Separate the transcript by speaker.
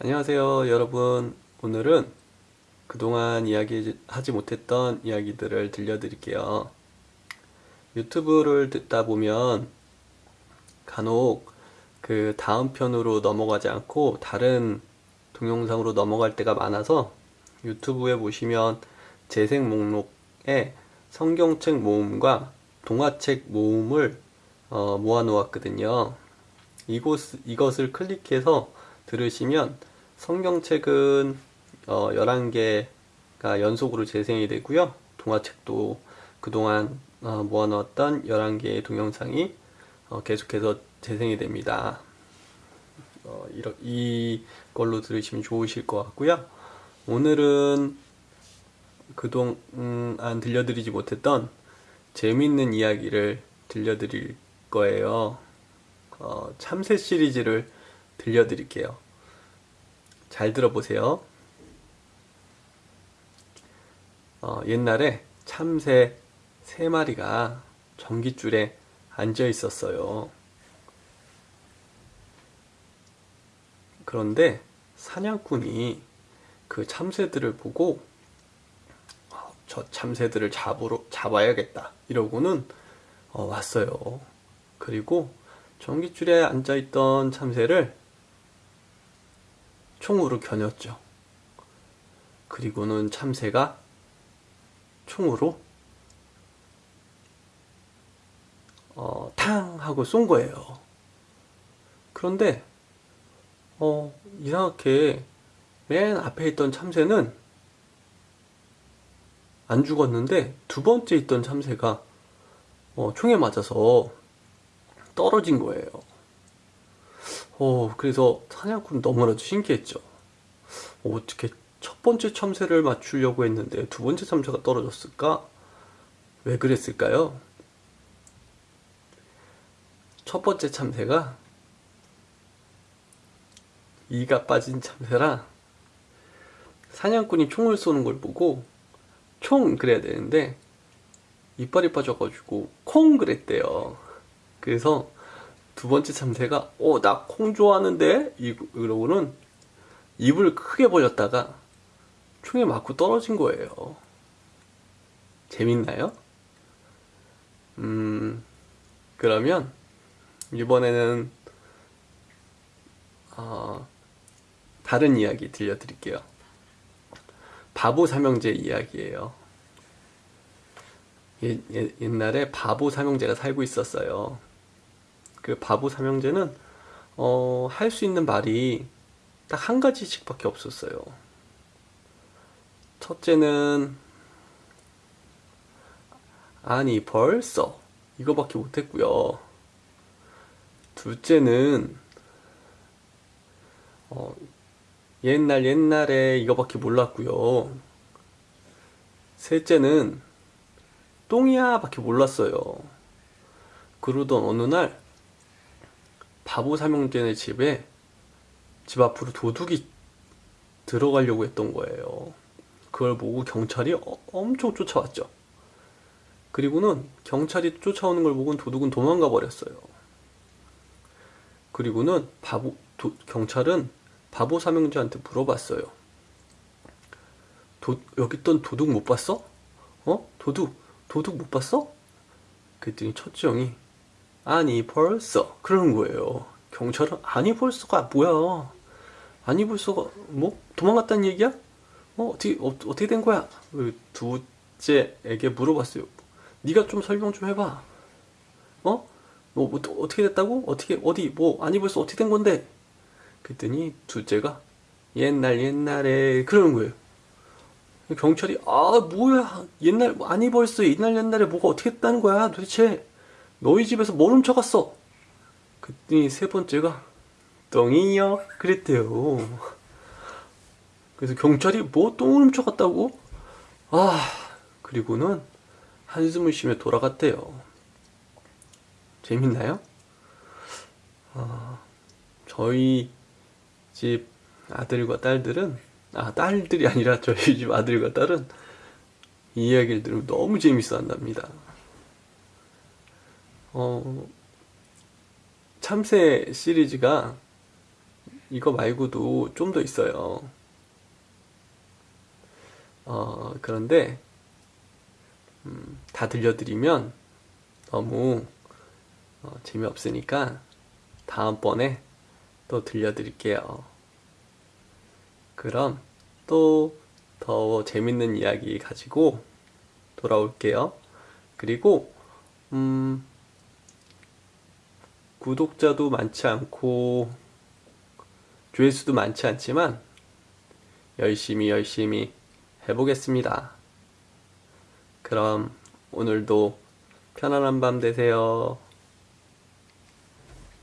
Speaker 1: 안녕하세요 여러분. 오늘은 그동안 이야기하지 못했던 이야기들을 들려드릴게요. 유튜브를 듣다 보면 간혹 그 다음 편으로 넘어가지 않고 다른 동영상으로 넘어갈 때가 많아서 유튜브에 보시면 재생 목록에 성경책 모음과 동화책 모음을 어, 모아 놓았거든요. 이곳, 이것을 클릭해서 들으시면 성경책은 어, 11개가 연속으로 재생이 되고요. 동화책도 그동안 어, 모아놓았던 11개의 동영상이 어, 계속해서 재생이 됩니다. 어, 이러, 이걸로 들으시면 좋으실 것 같고요. 오늘은 그동안 들려드리지 못했던 재밌는 이야기를 들려드릴 거예요. 어, 참새 시리즈를 들려드릴게요. 잘 들어보세요. 어, 옛날에 참새 세 마리가 전깃줄에 앉아 있었어요. 그런데 사냥꾼이 그 참새들을 보고 어, 저 참새들을 잡으러 잡아야겠다 이러고는 어, 왔어요. 그리고 전깃줄에 앉아있던 참새를 총으로 겨눴죠. 그리고는 참새가 총으로 어, 탕 하고 쏜 거예요. 그런데 어, 이상하게 맨 앞에 있던 참새는 안 죽었는데 두 번째 있던 참새가 어, 총에 맞아서 떨어진 거예요. 어, 그래서 사냥꾼 너무나도 신기했죠. 어, 어떻게 첫 번째 참새를 맞추려고 했는데 두 번째 참새가 떨어졌을까? 왜 그랬을까요? 첫 번째 참새가 이가 빠진 참새라 사냥꾼이 총을 쏘는 걸 보고 총 그래야 되는데 이빨이 빠져가지고 콩 그랬대요. 그래서 두 번째 참새가 어 나 콩 좋아하는데? 이러고는 입을 크게 벌렸다가 총에 맞고 떨어진 거예요. 재밌나요? 음 그러면 이번에는 어, 다른 이야기 들려드릴게요. 바보 삼형제 이야기예요. 예, 예, 옛날에 바보 삼형제가 살고 있었어요 그 바보 삼형제는 어, 할 수 있는 말이 딱 한 가지씩 밖에 없었어요. 첫째는 아니 벌써 이거밖에 못했고요. 둘째는 어, 옛날 옛날에 이거밖에 몰랐고요. 셋째는 똥이야 밖에 몰랐어요. 그러던 어느 날 바보 삼형제네 집에 집 앞으로 도둑이 들어가려고 했던 거예요. 그걸 보고 경찰이 어, 엄청 쫓아왔죠. 그리고는 경찰이 쫓아오는 걸 보고 도둑은 도망가 버렸어요. 그리고는 바보 도, 경찰은 바보 삼형제한테 물어봤어요. 도, 여기 있던 도둑 못 봤어? 어? 도둑 도둑 못 봤어? 그랬더니 첫째 형이 아니 벌써 그러는 거예요 경찰은 아니 벌써가 뭐야 아니 벌써가 뭐 도망갔다는 얘기야? 어 어떻게 어, 어떻게 된 거야? 그 두째에게 물어봤어요 네가 좀 설명 좀 해봐 어? 뭐, 뭐 어떻게 됐다고? 어떻게 어디 뭐 아니 벌써 어떻게 된 건데? 그랬더니 둘째가 옛날 옛날에 그러는 거예요 경찰이 아 뭐야 옛날 아니 벌써 옛날 옛날에 뭐가 어떻게 됐다는 거야 도대체 너희 집에서 뭘 훔쳐갔어? 그랬더니 세 번째가 똥이요? 그랬대요. 그래서 경찰이 뭐 똥을 훔쳐갔다고? 아 그리고는 한숨을 쉬며 돌아갔대요. 재밌나요? 아, 저희 집 아들과 딸들은 아 딸들이 아니라 저희 집 아들과 딸은 이 이야기를 들으면 너무 재밌어 한답니다. 어, 참새 시리즈가 이거 말고도 좀 더 있어요. 어, 그런데, 음, 다 들려드리면 너무 어, 재미없으니까 다음번에 또 들려드릴게요. 그럼 또 더 재밌는 이야기 가지고 돌아올게요. 그리고, 음, 구독자도 많지 않고, 조회수도 많지 않지만, 열심히 열심히 해보겠습니다. 그럼 오늘도 편안한 밤 되세요.